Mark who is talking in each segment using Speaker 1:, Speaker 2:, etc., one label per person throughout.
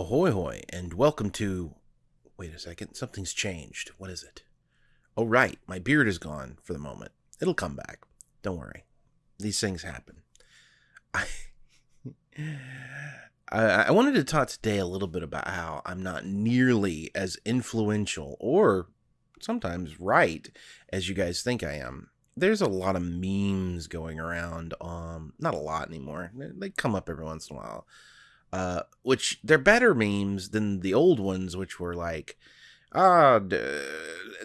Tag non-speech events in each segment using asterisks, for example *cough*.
Speaker 1: Ahoy hoy, and welcome to. Wait a second, something's changed. What is it? Oh, right, my beard is gone for the moment. It'll come back. Don't worry. These things happen. *laughs* I. I wanted to talk today a little bit about how I'm not nearly as influential or sometimes right as you guys think I am. There's a lot of memes going around. Um, not a lot anymore. They come up every once in a while uh, which they're better memes than the old ones, which were like, ah,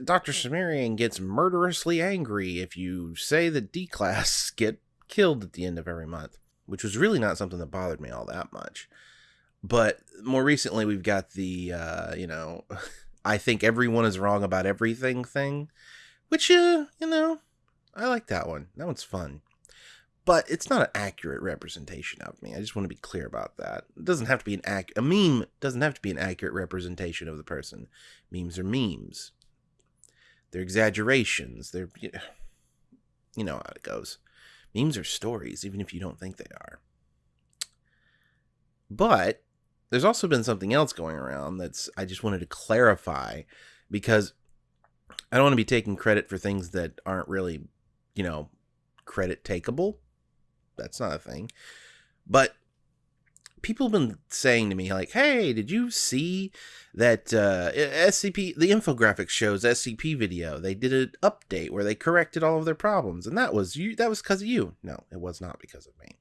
Speaker 1: Dr. Cimmerian gets murderously angry if you say that D class *laughs* get killed at the end of every month, which was really not something that bothered me all that much. But more recently, we've got the, uh, you know, *laughs* I think everyone is wrong about everything thing, which, uh, you know, I like that one. That one's fun but it's not an accurate representation of me. I just want to be clear about that. It doesn't have to be an ac- a meme doesn't have to be an accurate representation of the person. Memes are memes. They're exaggerations. They're you know how it goes. Memes are stories even if you don't think they are. But there's also been something else going around that's I just wanted to clarify because I don't want to be taking credit for things that aren't really, you know, credit takeable that's not a thing. But people have been saying to me like, "Hey, did you see that uh, SCP? The infographics shows SCP video. They did an update where they corrected all of their problems, and that was you. That was because of you. No, it was not because of me.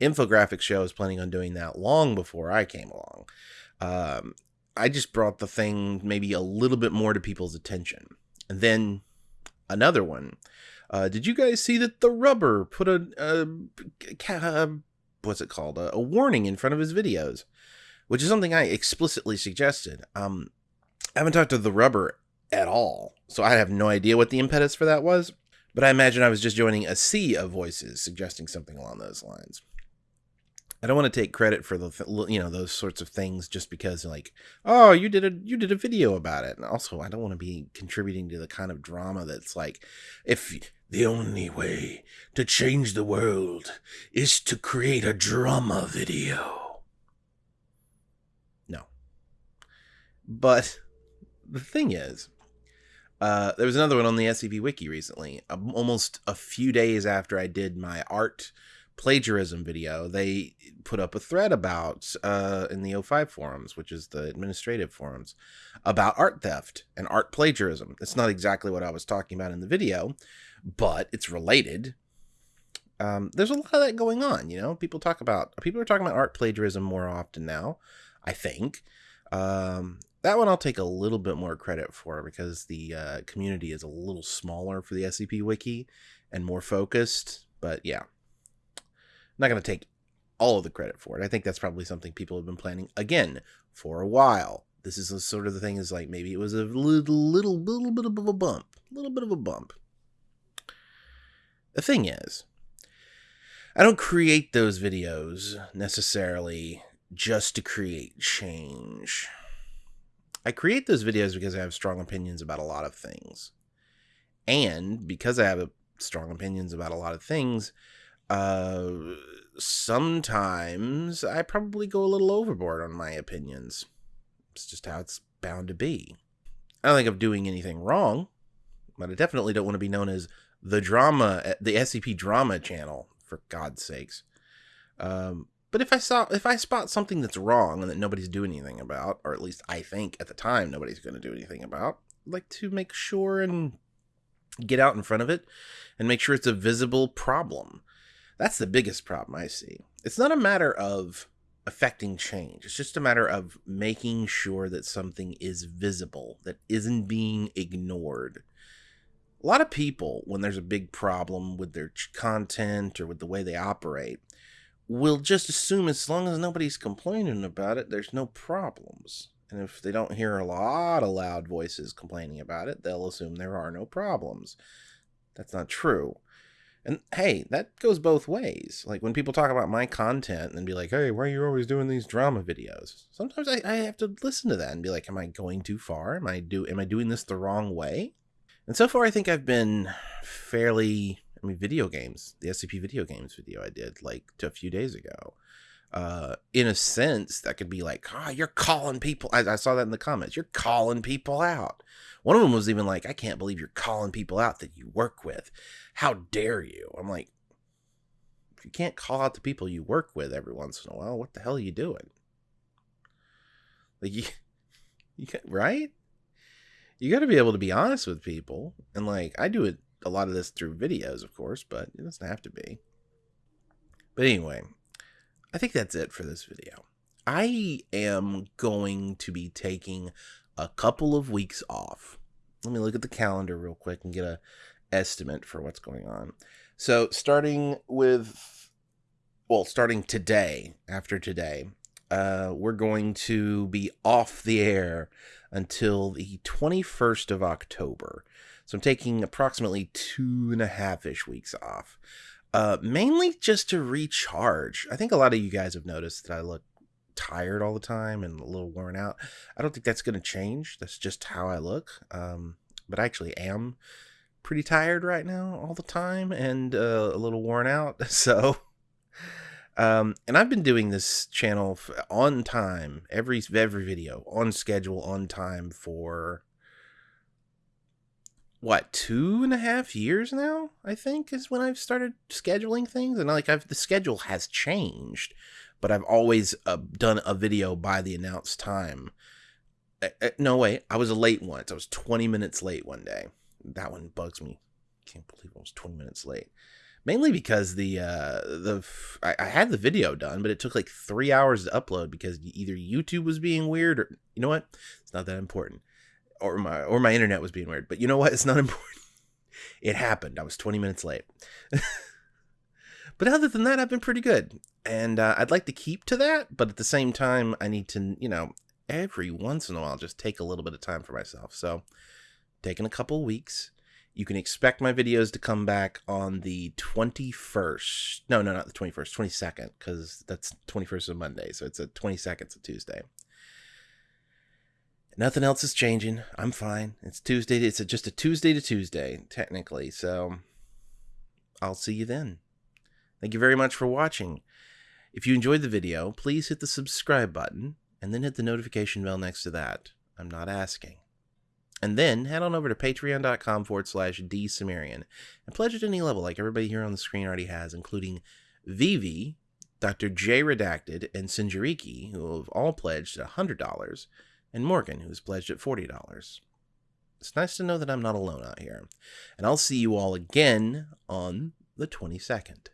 Speaker 1: Infographics show is planning on doing that long before I came along. Um, I just brought the thing maybe a little bit more to people's attention, and then another one uh, did you guys see that TheRubber put a, a, a what's it called a, a, warning in front of his videos, which is something I explicitly suggested. Um, I haven't talked to TheRubber at all, so I have no idea what the impetus for that was. But I imagine I was just joining a sea of voices suggesting something along those lines. I don't want to take credit for the you know those sorts of things just because like oh you did a you did a video about it and also I don't want to be contributing to the kind of drama that's like if the only way to change the world is to create a drama video. No. But the thing is, uh, there was another one on the SCP Wiki recently, um, almost a few days after I did my art plagiarism video, they put up a thread about uh, in the O5 forums, which is the administrative forums, about art theft and art plagiarism. It's not exactly what I was talking about in the video, but it's related. Um, there's a lot of that going on. You know, people talk about people are talking about art plagiarism more often now. I think um, that one I'll take a little bit more credit for because the uh, community is a little smaller for the SCP Wiki and more focused. But yeah, not going to take all of the credit for it. I think that's probably something people have been planning again for a while. This is a, sort of the thing is like maybe it was a little, little, little bit of a bump, a little bit of a bump. The thing is, I don't create those videos necessarily just to create change. I create those videos because I have strong opinions about a lot of things. And because I have strong opinions about a lot of things, uh, sometimes I probably go a little overboard on my opinions. It's just how it's bound to be. I don't think I'm doing anything wrong, but I definitely don't want to be known as the drama, the SCP drama channel, for God's sakes. Um, but if I saw, if I spot something that's wrong and that nobody's doing anything about, or at least I think at the time nobody's going to do anything about, I'd like to make sure and get out in front of it and make sure it's a visible problem. That's the biggest problem I see. It's not a matter of affecting change. It's just a matter of making sure that something is visible, that isn't being ignored a lot of people, when there's a big problem with their content or with the way they operate, will just assume as long as nobody's complaining about it, there's no problems. And if they don't hear a lot of loud voices complaining about it, they'll assume there are no problems. That's not true. And hey, that goes both ways. Like when people talk about my content and be like, hey, why are you always doing these drama videos? Sometimes I, I have to listen to that and be like, am I going too far? Am I do am I doing this the wrong way? And so far, I think I've been fairly. I mean, video games, the SCP video games video I did like a few days ago. Uh, in a sense, that could be like, ah, oh, you're calling people. I, I saw that in the comments. You're calling people out. One of them was even like, I can't believe you're calling people out that you work with. How dare you? I'm like, if you can't call out the people you work with every once in a while, what the hell are you doing? Like *laughs* you, you right? You got to be able to be honest with people, and like I do it a lot of this through videos, of course, but it doesn't have to be. But anyway, I think that's it for this video. I am going to be taking a couple of weeks off. Let me look at the calendar real quick and get a estimate for what's going on. So, starting with well, starting today, after today, uh, we're going to be off the air until the 21st of October. So I'm taking approximately two and a half ish weeks off, uh, mainly just to recharge. I think a lot of you guys have noticed that I look tired all the time and a little worn out. I don't think that's going to change. That's just how I look. Um, but I actually am pretty tired right now all the time and uh, a little worn out. *laughs* So, um, and I've been doing this channel on time, every every video on schedule, on time for what two and a half years now. I think is when I've started scheduling things, and like I've the schedule has changed, but I've always uh, done a video by the announced time. Uh, uh, no way, I was late once. I was 20 minutes late one day. That one bugs me. Can't believe I was 20 minutes late mainly because the uh the I, I, had the video done but it took like three hours to upload because either youtube was being weird or you know what it's not that important or my or my internet was being weird but you know what it's not *laughs* important it happened i was 20 minutes late *laughs* but other than that i've been pretty good and uh, i'd like to keep to that but at the same time i need to you know every once in a while just take a little bit of time for myself so taking a couple weeks you can expect my videos to come back on the 21st. No, no, not the 21st, 22nd, because that's 21st of Monday. So it's a 22nd, it's a Tuesday. Nothing else is changing. I'm fine. It's Tuesday. It's a, just a Tuesday to Tuesday, technically. So I'll see you then. Thank you very much for watching. If you enjoyed the video, please hit the subscribe button and then hit the notification bell next to that. I'm not asking. And then head on over to patreon.com forward slash dsumerian and pledge at any level like everybody here on the screen already has, including Vivi, Dr. J Redacted, and Sinjariki, who have all pledged at $100, and Morgan, who's pledged at $40. It's nice to know that I'm not alone out here. And I'll see you all again on the 22nd.